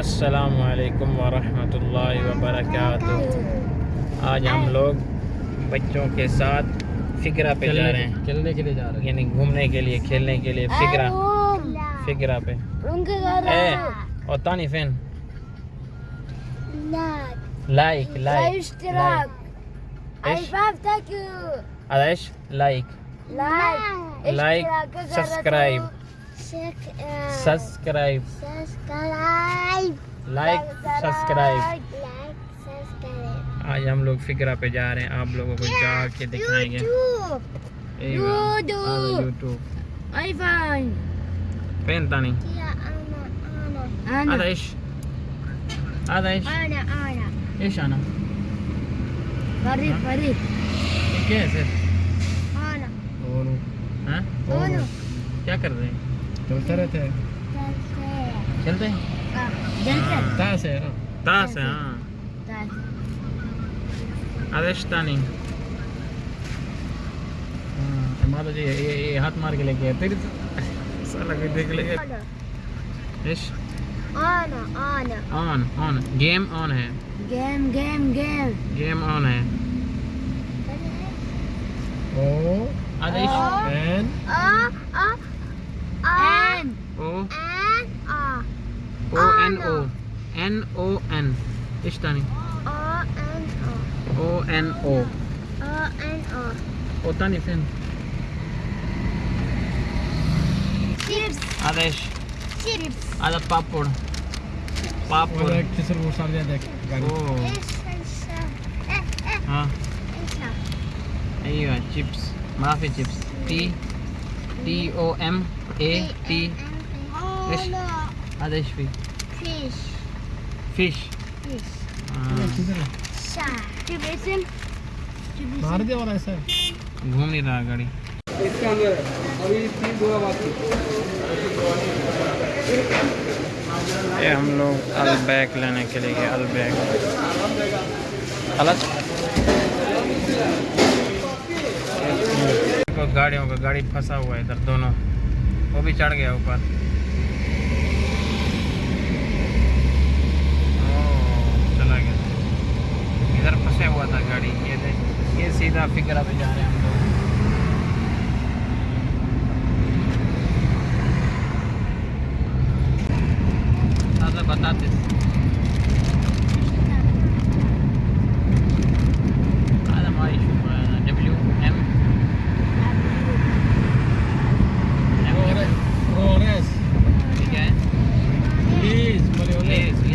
السلام علیکم ورحمۃ اللہ وبرکاتہ۔ آج ہم لوگ بچوں کے ساتھ فکرہ پہ جا رہے ہیں۔ چلنے کے لیے جا رہے یعنی گھومنے کے لیے کھیلنے کے لیے فکرہ فکرہ پہ۔ اے اور تانی fan. Like. Like like like. Like. Subscribe. Subscribe. Like subscribe آج ہم لوگ فکرہ پہ جا رہے ہیں آپ لوگوں کو جا کے دکھائیں گے۔ یوٹیوب فین تانی ادیش ادیش ایش آنا۔ یہ کیا ہے سر ہاں؟ کیا کر رہے ہیں؟ چلتے رہتے ہیں۔ چلتے ہیں؟ تاس ہے نا تاس ہے ہاں ادیش تانی مارو جی یہ یہ ہاتھ مار کے لے کے تیری سالا بھی دیکھ لے ایش آن آن گیم آن ہے game game game game on ہے او ادیش این این او او این او این او این ایش تانی او این او او تانی فين chips اديش chips هذا بابور بابور کسر وہ سامنے دیکھ گاڑی اوه ها ايوه شيبس ما في شيبس تي تي او ام اي تي ايش هذا ايش فيه fish. Fish. Chips مار دیا والا ایسا ہے گھوم نہیں رہا گاڑی اس کے اندر ابھی تین دو یہ ہم لوگ البیک لینے کے لیے گئے البیک دیکھو گاڑیوں کا گاڑی پھنسا ہوا ہے ادھر دونوں وہ بھی چڑھ گیا اوپر trying to figure out the difference. batates. Please, please.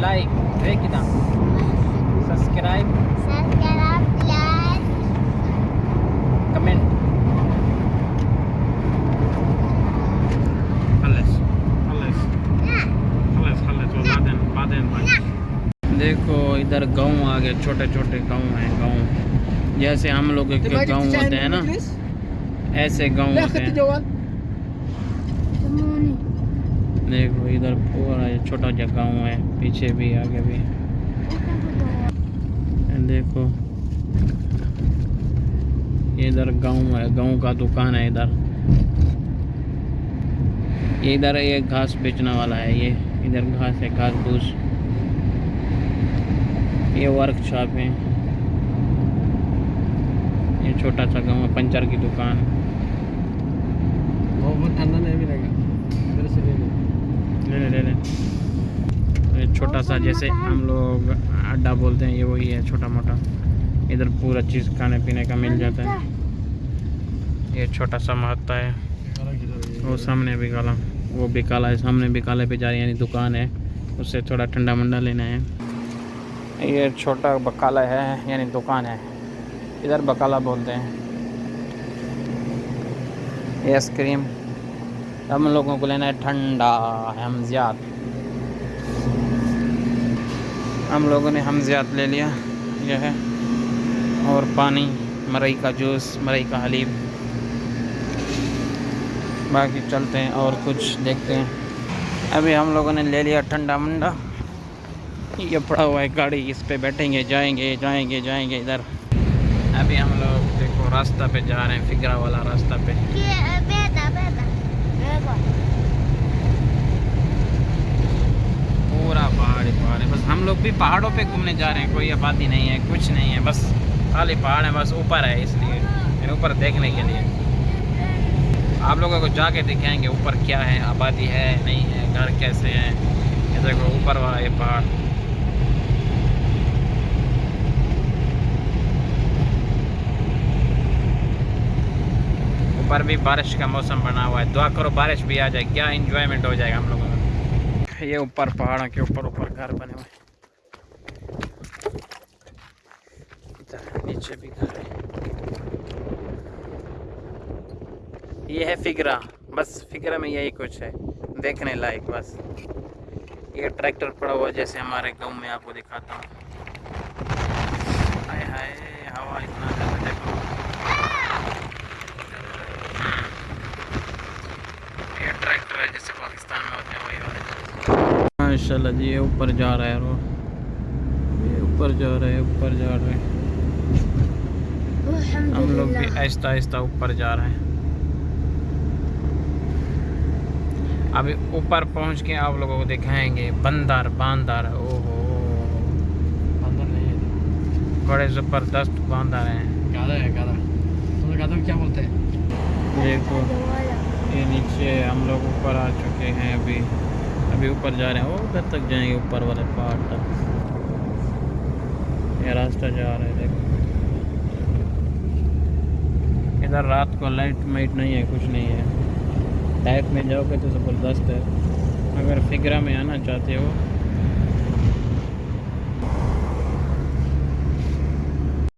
Subscribe like زي كده سبسكرايب كومنت خلص خلص خلص خلص وبعدين بعدين بعدين دیکھو ادھر گاؤں آ گئے چھوٹے چھوٹے گاؤں ہیں گاؤں جیسے ہم لوگ کے گاؤں ہوتے ہیں نا ایسے گاؤں ہوتے ہیں دیکھو، ادھر پورا چھوٹا جا گاؤں ہے، پیچھے بھی، آگے بھی۔ دیکھو ادھر گاؤں ہے، گاؤں کا دکان ہے ادھر۔ یہ ادھر یہ گھاس بیچنے والا ہے، یہ ادھر گھاس ہے، گھاس پھوس یہ ورک شاپ ہے۔ یہ چھوٹا سا گاؤں ہے، پنچر کی دکان۔ چھوٹا سا جیسے ہم لوگ اڈا بولتے ہیں، یہ وہی ہے، چھوٹا موٹا۔ ادھر پورا چیز کھانے پینے کا مل جاتا ہے۔ یہ چھوٹا سا محتا ہے۔ وہ سامنے بھی کالا، وہ بھی کالا ہے، سامنے بھی کالے پہ جا رہی ہے یعنی دکان ہے۔ اس سے تھوڑا ٹھنڈا منڈا لینا ہے۔ یہ چھوٹا بکالا ہے یعنی دکان ہے۔ ادھر بکالا بولتے ہیں۔ یہ آئس کریم۔ ہم لوگوں کو لینا ہے ٹھنڈا ہمزیات ہم لوگوں نے ہمزیات لے لیا، یہ ہے۔ اور پانی مرئی کا جوس مرئی کا حلیب باقی چلتے ہیں اور کچھ دیکھتے ہیں۔ ابھی ہم لوگوں نے لے لیا ٹھنڈا منڈا۔ یہ پڑا ہوا ہے گاڑی، اس پہ بیٹھیں گے، جائیں گے جائیں گے جائیں گے ادھر۔ ابھی ہم لوگ دیکھو، راستہ پہ جا رہے ہیں فگرا والا راستہ پہ۔ پورا پہاڑ ہی پہاڑ ہے۔ بس ہم لوگ بھی پہاڑوں پہ گھومنے جا رہے ہیں، کوئی آبادی نہیں ہے، کچھ نہیں ہے، بس خالی پہاڑ ہے بس اوپر ہے اس لیے یعنی اوپر دیکھنے کے لیے۔ آپ لوگوں کو جا کے دکھائیں گے اوپر کیا ہے، آبادی ہے، نہیں ہے، گھر کیسے ہیں؟ یہ دیکھو، اوپر والا یہ پہاڑ۔ اوپر بھی بارش کا موسم بنا ہوا ہے۔ دعا کرو بارش بھی آ جائے۔ کیا انجوائمنٹ ہو جائے گا ہم لوگوں کا یہ اوپر پہاڑوں کے اوپر اوپر گھر بنے ہوئے۔ نیچے بھی گھر ہے۔ یہ ہے فگرا بس فگرا میں یہی کچھ ہے۔ دیکھنے لائق بس۔ یہ ٹریکٹر پڑا ہوا جیسے ہمارے گاؤں میں آپ کو دکھاتا ہوں ہائے ہائے ہوا اتنا زیادہ دیکھو یہ ٹریکٹر ہے جیسے پاکستان میں ہوتے ہیں وہی والے ماشاء اللہ جی یہ اوپر جا رہا ہے رو یہ اوپر جا رہا ہے اوپر جا رہا ہے۔ الحمد ہم لوگ بھی آہستہ آہستہ اوپر جا رہے ہیں۔ ابھی اوپر پہنچ کے آپ لوگوں کو دکھائیں گے۔ بندر باندر او ہو اندر نہیں بڑے زبردست باندر ہیں۔ کیا بولتے ہیں؟ دیکھو یہ نیچے ہم لوگ اوپر آ چکے ہیں ابھی۔ ابھی اوپر جا رہے ہیں۔ وہ ادھر تک جائیں گے، اوپر والے پہاڑ تک۔ یہ راستہ جا رہا ہے، دیکھو۔ ادھر رات کو لائٹ مائٹ نہیں ہے، کچھ نہیں ہے۔ ٹائپ میں جاؤ گے تو زبردست ہے۔ اگر فگرا میں آنا چاہتے ہو۔